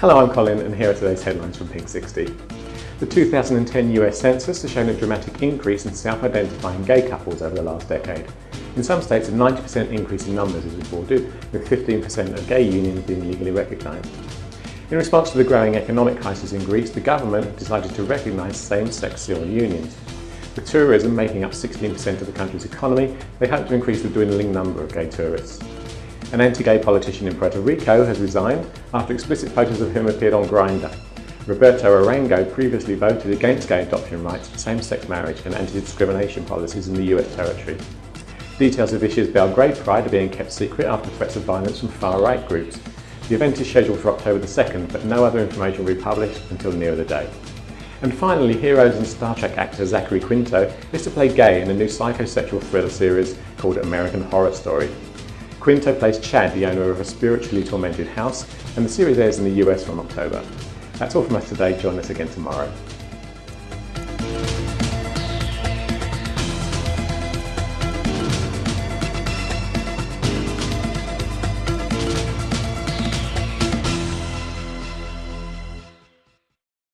Hello, I'm Colin and here are today's headlines from Pink 60. The 2010 US Census has shown a dramatic increase in self-identifying gay couples over the last decade. In some states, a 90% increase in numbers is reported, with 15% of gay unions being legally recognised. In response to the growing economic crisis in Greece, the government decided to recognise same-sex civil unions. With tourism making up 16% of the country's economy, they hope to increase the dwindling number of gay tourists. An anti-gay politician in Puerto Rico has resigned after explicit photos of him appeared on Grindr. Roberto Arango previously voted against gay adoption rights, same-sex marriage and anti-discrimination policies in the US territory. Details of this year's Belgrade Pride are being kept secret after threats of violence from far-right groups. The event is scheduled for October the 2nd, but no other information will be published until near the day. And finally, Heroes and Star Trek actor Zachary Quinto is to play gay in a new psychosexual thriller series called American Horror Story. Quinto plays Chad, the owner of a spiritually tormented house, and the series airs in the US from October. That's all from us today. Join us again tomorrow.